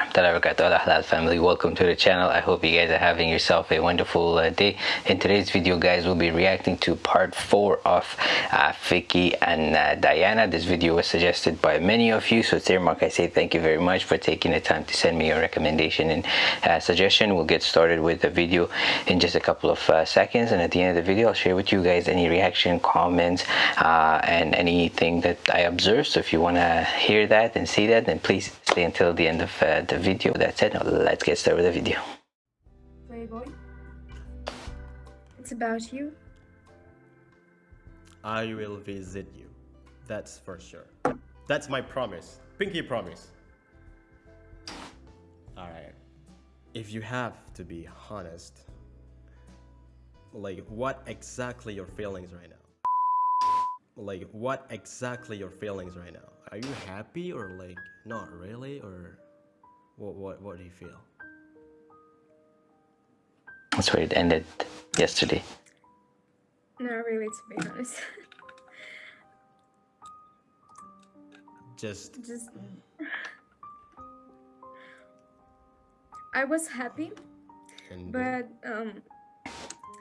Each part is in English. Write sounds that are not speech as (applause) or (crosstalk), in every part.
halal family. Welcome to the channel. I hope you guys are having yourself a wonderful uh, day. In today's video guys we'll be reacting to part four of uh, Vicky and uh, Diana. This video was suggested by many of you so Mark, i say thank you very much for taking the time to send me your recommendation and uh, suggestion. We'll get started with the video in just a couple of uh, seconds and at the end of the video i'll share with you guys any reaction comments uh, and anything that i observed. So if you want to hear that and see that then please stay until the end of uh, the video. That's it. Now let's get started with the video. Playboy. It's about you. I will visit you. That's for sure. That's my promise. Pinky promise. Alright. If you have to be honest, like what exactly your feelings right now? Like what exactly your feelings right now? Are you happy or like not really or what what what do you feel? That's where it ended yesterday. Not really to be honest. just just I was happy and but um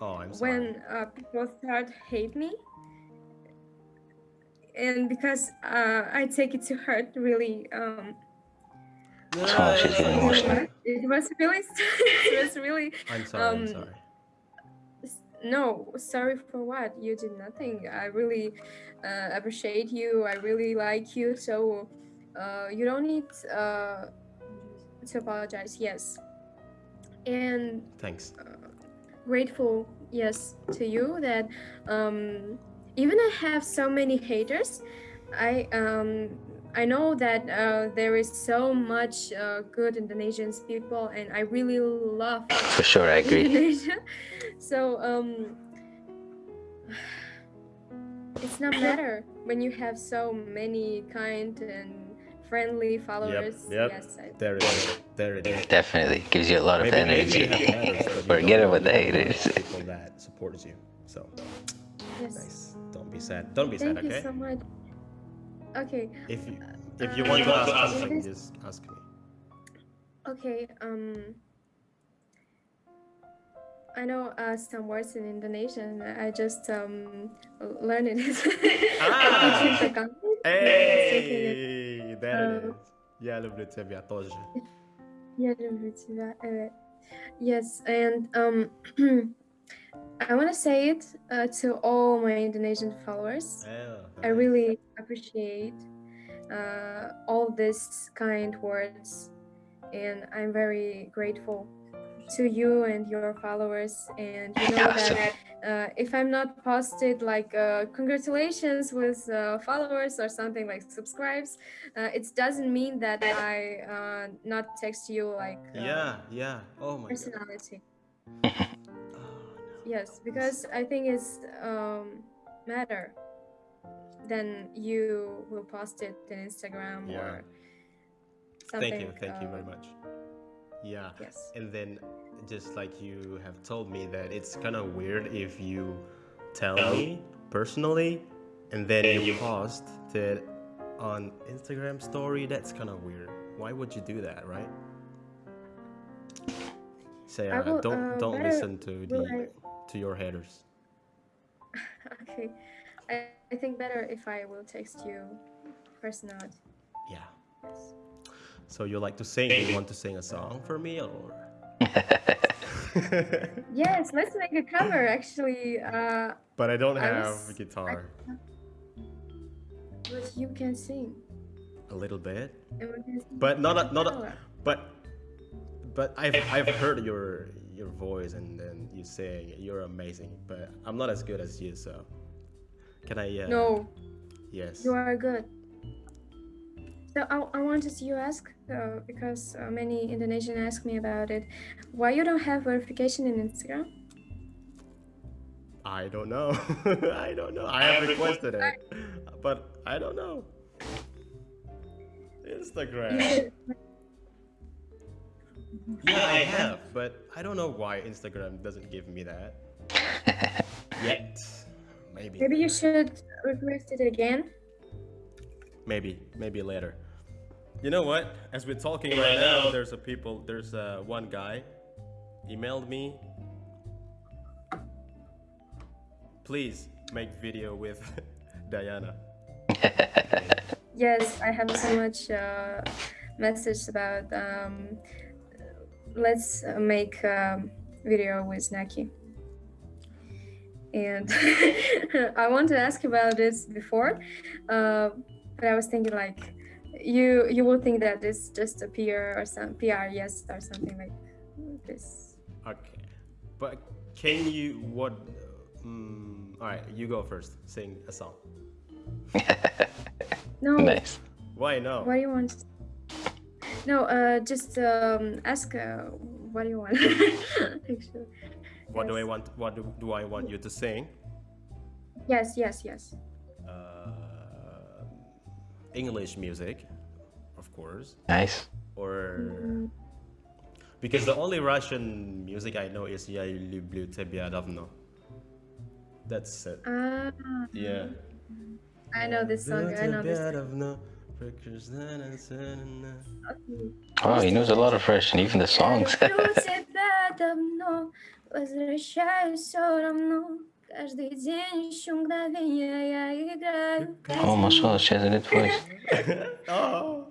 oh, I'm sorry. when uh, people start hate me and because uh, I take it to heart really um, oh, she's getting emotional. It was really, (laughs) it was really. I'm sorry. Um, I'm sorry. No, sorry for what? You did nothing. I really uh, appreciate you. I really like you. So uh, you don't need uh, to apologize. Yes. And thanks. Uh, grateful, yes, to you that um, even I have so many haters, I um I know that uh, there is so much uh, good Indonesian people, and I really love. (laughs) For sure, I agree. Indonesia. So um, it's not (laughs) matter when you have so many kind and friendly followers. Yep, yep. Yes, I... there it is. There it is. Definitely gives you a lot maybe, of energy. (laughs) Forget about the haters. People that supports you. So. Yes. Nice. Don't be sad. Don't be Thank sad, okay? Thank you so much. Okay. If you if you uh, want to ask something, just ask me. Okay. Um. I know uh, some words in Indonesian. I just um learned it. (laughs) ah. hey, there it is. Я люблю тебя тоже. Я люблю тебя. Yes, and um. (clears throat) I want to say it uh, to all my Indonesian followers. Yeah, I really appreciate uh, all these kind words, and I'm very grateful to you and your followers. And you know that uh, if I'm not posted like uh, congratulations with uh, followers or something like subscribes, uh, it doesn't mean that I uh, not text you like yeah, yeah, oh my personality. (laughs) yes because i think it's um, matter then you will post it in instagram yeah. or something thank you thank uh, you very much yeah yes and then just like you have told me that it's kind of weird if you tell me personally and then you post it on instagram story that's kind of weird why would you do that right say uh, will, don't uh, don't listen to the I to your headers? (laughs) okay. I, I think better if I will text you personally. Yeah. Yes. So you like to sing? You want to sing a song for me or? (laughs) yes, let's make a cover actually. Uh, but I don't have was, a guitar. I, but you can sing. A little bit. But not a, not a, but but I've I've heard your your voice and then you saying you're amazing, but I'm not as good as you, so can I? Uh, no. Yes. You are good. So I, I wanted to ask uh, because uh, many Indonesian ask me about it. Why you don't have verification in Instagram? I don't know. (laughs) I don't know. I have requested it, but I don't know. Instagram. Yeah, I have, but I don't know why Instagram doesn't give me that. (laughs) Yet. Maybe. Maybe you should request it again. Maybe, maybe later. You know what? As we're talking right now, there's a people, there's uh, one guy emailed me. Please make video with (laughs) Diana. (laughs) Yes, I have so much uh, message about um, let's uh, make um, video with Naki. And (laughs) I want to ask about this before, uh, but I was thinking like you you will think that it's just a PR or some PR yes or something like this. Okay, but can you what? Um, all right, you go first. Sing a song. (laughs) No, Nice. Why no? what do you want? No, uh, just um, ask uh, what do you want? (laughs) Actually, What do I want? What do, do I want you to sing? yes, yes, yes. Uh, English music, of course, Nice. or because the only Russian music I know is "Я люблю тебя давно." That's it. Ah, Yeah. I know this song. I know this. Тебя давно, прекрасна цена. Wow, he knows a lot of Russian, even the songs. (laughs) Люблю тебя давно, возвращаюсь все равно. Каждый день ищу мгновения, я играю. oh, mashallah, she has a good voice. oh.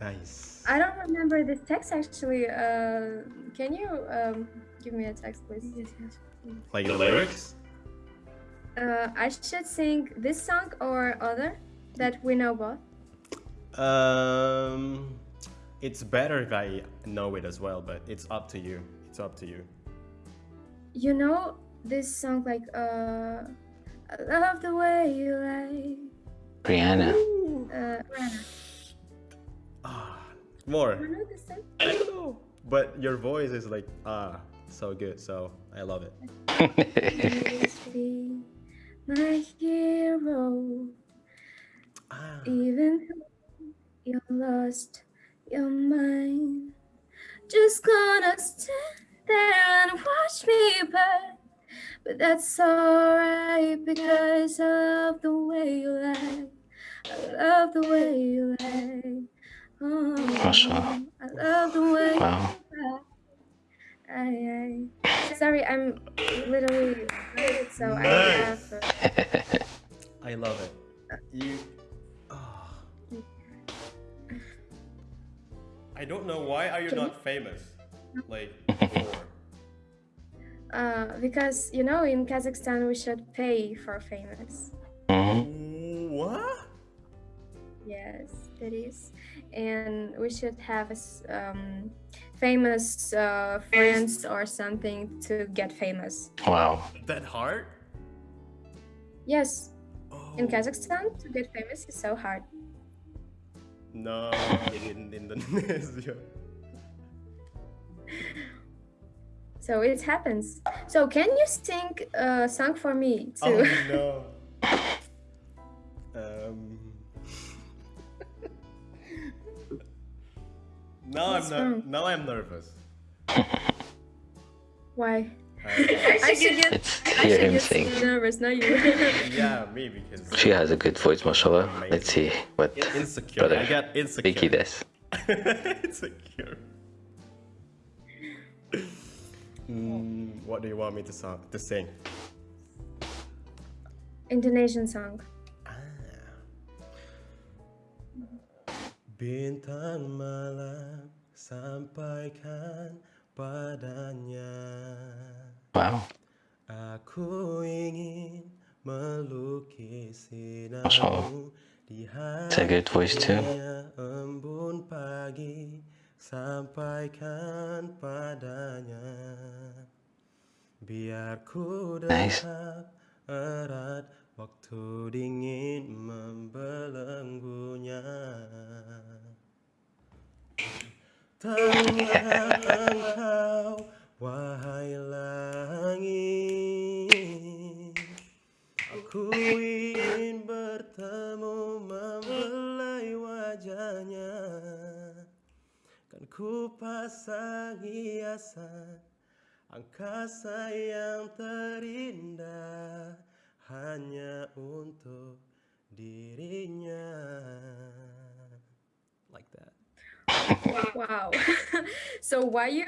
Nice. I don't remember this text actually. Uh, can you um, give me a text, please? Like the lyrics? Uh, I should sing this song or other that we know both. Um, it's better if I know it as well, but it's up to you. It's up to you. You know this song like uh, I love the way you lie. Rihanna. Uh, Rihanna. Ah, more. You know this song? I don't know. But your voice is like ah, so good. So I love it. (laughs) My hero. Ah, Even though you're lost, your mind. Just gonna stand there and watch me burn. But that's alright because I love the way you lie. I love the way you lie. Oh, Mashallah. I love the way Wow. you lie. Aye, aye. Sorry, I'm literally late, so I have. (laughs) I love it. You. ah. (sighs) I don't know why are you not famous like (laughs) before. Uh, because you know, in Kazakhstan, we should pay for famous. hmm What? Yes, it is, and we should have a s- um, famous uh, friends or something to get famous. Wow. That hard? Yes, Oh. in Kazakhstan, to get famous is so hard. No, in Indonesia. (laughs) So it happens. So can you sing a song for me Oh too? (laughs) no. Um. now What's I'm ner- wrong? now I'm nervous. Why? I- I should get. Let's I hear him sing. nervous, not you. (laughs) yeah, me because She has a good voice, mashallah. Let's see what insecure. brother I got insecure. Vicky does. (laughs) insecure. Mm, what do you want me to song to sing? Indonesian song. Bintang malam sampaikan padanya Wow. Aku ingin melukis Masya Allah. sinarmu di It's a good voice too. hatinya embun pagi sampaikan padanya. Biar ku Nice. dekat erat waktu dingin membelenggunya. Tahukah engkau wahai langit. Aku ingin bertemu membelai wajahnya Ku pasang hiasan angkasa yang terindah hanya untuk dirinya. Like that. Wow. (laughs) so why you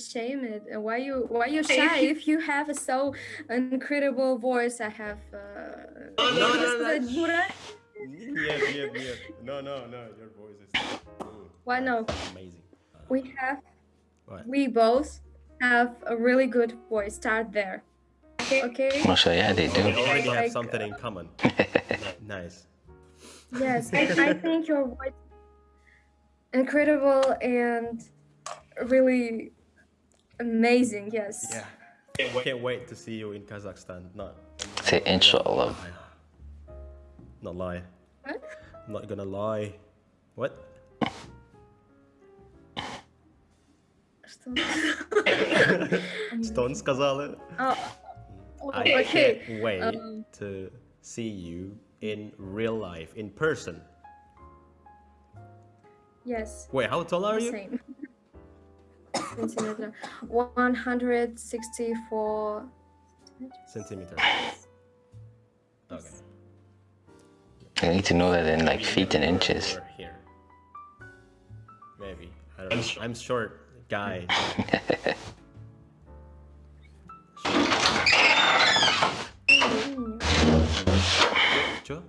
shame it and why you why you shy if you have a so incredible voice i have uh, no, no, no no no your voice is why no? amazing. We have what? we both have a really good voice. Start there. Okay. Also, yeah, they We do. already have Like, something in common. (laughs) nice. Yes, I, I think your voice incredible and really amazing. Yes. Yeah. Can't wait to see you in Kazakhstan. Not. Say inshallah. Not lie. What? I'm not gonna lie. What? Что? Что он (laughs) сказал? Oh, I okay. can't wait um, to see you in real life, in person. Yes. Wait, how tall are the you? Same. Centimeter. 164 Centimeter. Okay. I need to know that in like feet and inches. Or here. Maybe. I don't know. I'm short guy. (laughs) Чё?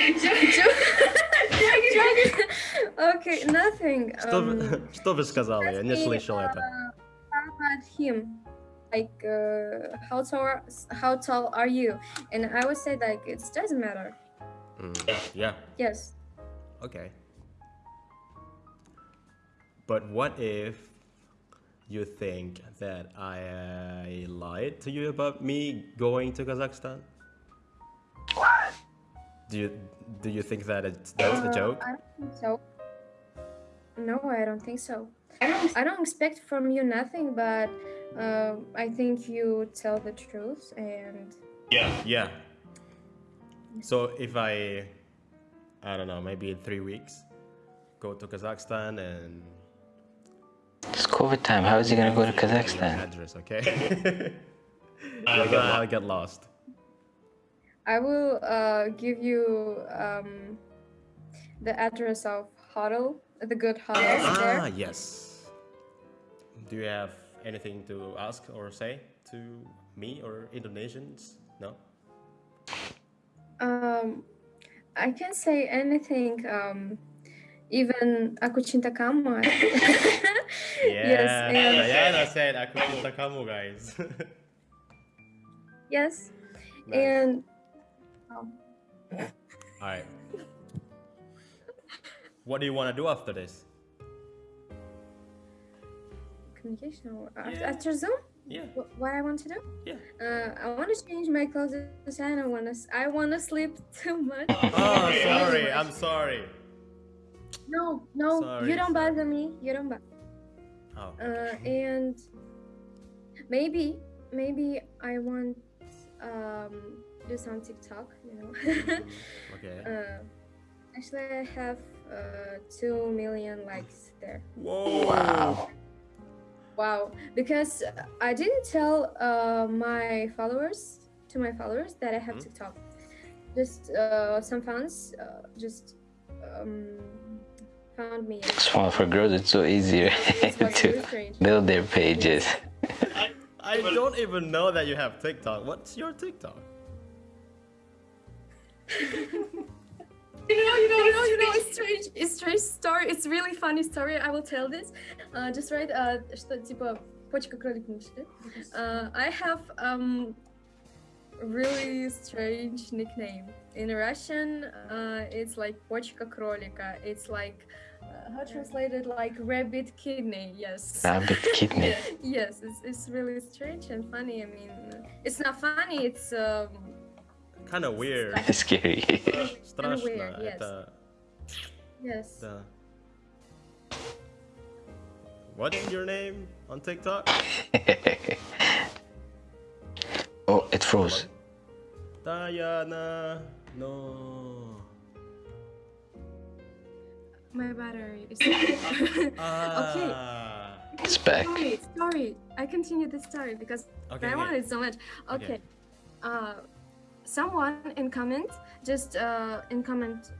(laughs) Okay, nothing. Что вы, Um, что вы сказали? Я не ask me, слышал uh, это. How about him? Like, uh, how tall? How tall are you? And I would say like it doesn't matter. Mm, yeah. Yes. Okay. But what if you think that I lied to you about me going to Kazakhstan? What? Do you do you think that it's that's a Uh, joke? I don't think so. No, I don't think so. I don't. I don't expect from you nothing, but uh, I think you tell the truth, and Yeah. Yeah. So if I I don't know, maybe in three weeks, go to Kazakhstan and It's COVID time. How is he gonna go to Kazakhstan? address, okay? I'll, get, I'll get lost. I will uh, give you um, the address of hotel, the good hotels Ah, there. yes. Do you have anything to ask or say to me or Indonesians? No? Um, I can say anything. Um, even aku cinta kamu. (laughs) yes, and Diana said aku cinta kamu guys. (laughs) yes, Nice. and um, Alright. What do you want to do after this? communication or after, Yeah. after Zoom. Yeah, Wh- What I want to do? yeah. Uh, I want to change my clothes. and I want to. I want to sleep (laughs) too much. Oh, sorry. I'm sorry. No, no, Sorry, you don't sorry. bother me. You don't bother. Oh. Uh, and maybe, maybe I want um do some TikTok. You know. (laughs) Okay. uh, actually, I have uh two million likes there. Whoa. Wow. Wow, because I didn't tell uh my followers to my followers that I have Mhm. TikTok. Just uh some fans uh, just um found me. and Small for girls, it's so easier (laughs) It was really to strange. build their pages. I, I don't even know that you have TikTok. What's your TikTok? (laughs) You know, you know, you know, you know, it's strange, it's strange story. It's really funny story. I will tell this. Uh, just right, uh, что типа почка кролик мыши. Uh, I have um really strange nickname in Russian. Uh, it's like почка кролика. It's like uh, how translated like rabbit kidney. Yes. Rabbit kidney. (laughs) yes, it's, it's really strange and funny. I mean, it's not funny. It's um Kind of weird. Scary. (laughs) Страшно. weird, yes. Это, yes. да. What's your name on TikTok? (laughs) oh, it froze. Diana. No. My battery is (laughs) ah. okay. It's back. Sorry, sorry. I continue this story because okay, I okay. wanted so much. Okay. okay. Uh, someone in comment, just uh, in comment,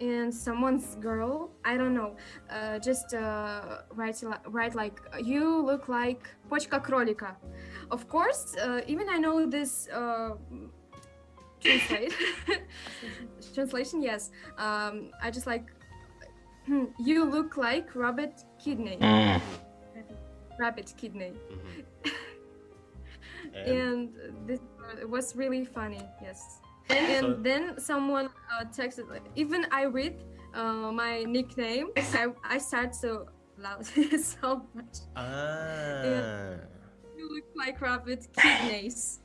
in someone's girl, I don't know, uh, just uh, write, write like, you look like Pochka Krolika. Of course, uh, even I know this uh, translate. (laughs) (laughs) translation, yes. Um, I just like you look like rabbit kidney Mm. rabbit kidney Mhm. (laughs) And and this was really funny yes and So- then someone uh, texted like, even i read uh, my nickname I, I start so loud (laughs) so much ah, you look like rabbit kidneys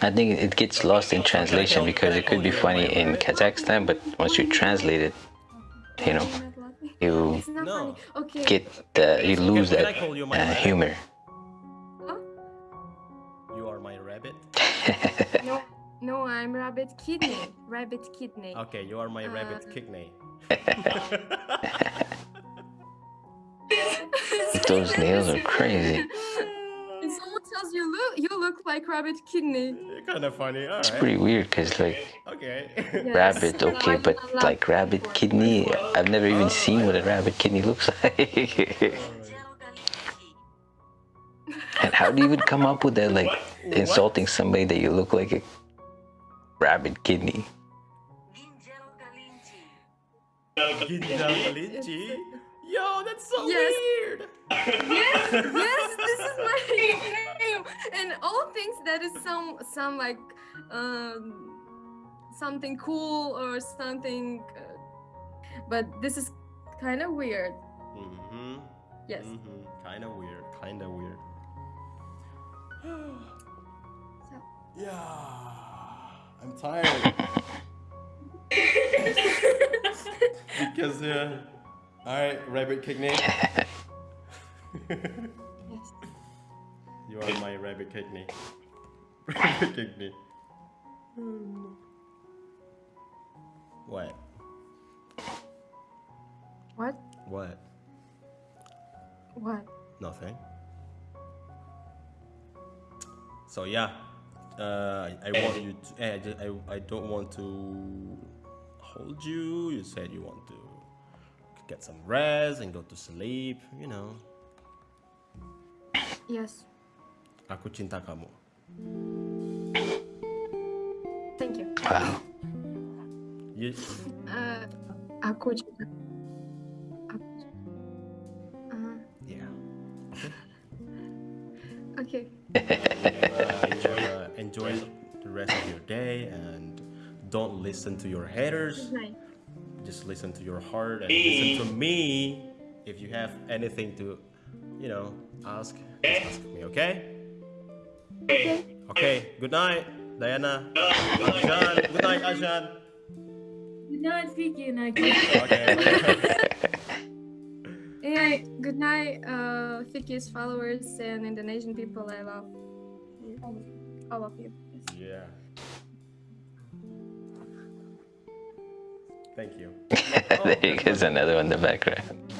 I think it gets lost in translation because it could be funny in Kazakhstan, but once you translate it, you know, You're not laughing? You No. okay get the, you lose can that call you uh, humor. Huh? you are my rabbit. (laughs) no no i'm rabbit kidney rabbit kidney Okay, you are my rabbit Uh, kidney. (laughs) Those nails are crazy. (laughs) and someone tells you look you look like rabbit kidney eh, kind of funny. All It's right. pretty weird because like Okay. Yes. rabbit, okay, but like rabbit kidney, I've never even oh. seen what a rabbit kidney looks like. (laughs) and how do you even come up with that, like insulting somebody that you look like a rabbit kidney? Yo, that's so Yes. weird. yes yes this is my name (laughs) and all things that is some some like um something cool or something uh, but this is kind of weird Mm-hmm. yes Mm-hmm. Kind of weird. Kind of weird. so, Yeah, I'm tired. (laughs) because uh, all right, rabbit kidney. (laughs) (laughs) yes you are my rabbit kidney. (laughs) rabbit kidney. What? what What? what Nothing. So yeah, uh, I, I want you to. eh, I, ju- I, I don't want to hold you. You said you want to get some rest and go to sleep. You know, yes aku cinta kamu. thank you. Wow. You, uh, aku juga aku uh, yeah. okay. (laughs) Uh, enjoy, uh, enjoy the rest of your day and don't listen to your haters. good just listen to your heart and listen to me. If you have anything to you know ask just ask me okay okay okay good night diana Ashan. good night ashan good night Vicky and I okay (laughs) Hey, good night, uh, Vicky's followers and Indonesian people. I love you, all of you. All of you. Yes. yeah thank you (laughs) there goes another one in the background.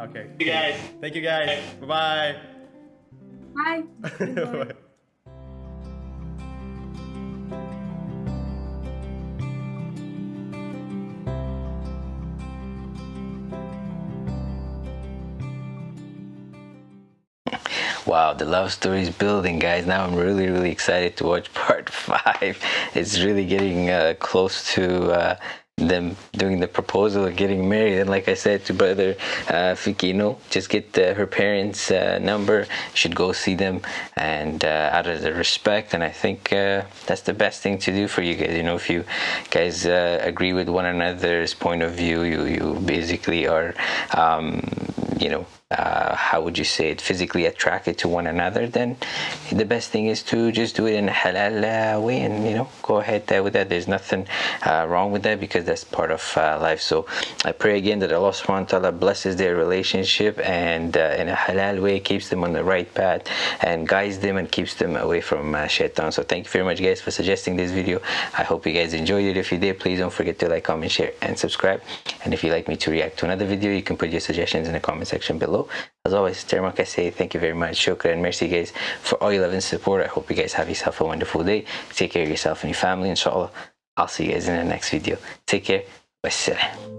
okay thank you guys thank you guys bye Bye. (laughs) bye Wow, the love story is building, guys. Now I'm really, really excited to watch (laughs) part five. It's really getting uh, close to uh, them doing the proposal of getting married. And like I said to brother uh, Fikino, just get uh, her parents' uh, number. Should go see them, and uh, out of the respect. And I think uh, that's the best thing to do for you guys. You know, if you guys uh, agree with one another's point of view, you you basically are, um, you know uh, how would you say it, physically attracted to one another, then the best thing is to just do it in a halal uh, way and, you know, go ahead uh, with that. There's nothing uh, wrong with that because that's part of uh, life. So I pray again that Allah subhanahu wa ta'ala blesses their relationship and uh, in a halal way keeps them on the right path and guides them and keeps them away from uh, shaitan. So thank you very much guys for suggesting this video. I hope you guys enjoyed it. If you did, please don't forget to like, comment, share and subscribe. And if you'd like me to react to another video, you can put your suggestions in the comment section below. As always, Termak, I say thank you very much. Shukran. Merci guys for all your love and support. I hope you guys have yourself a wonderful day. Take care of yourself and your family, inshallah. I'll see you guys in the next video. Take care. Wassalam.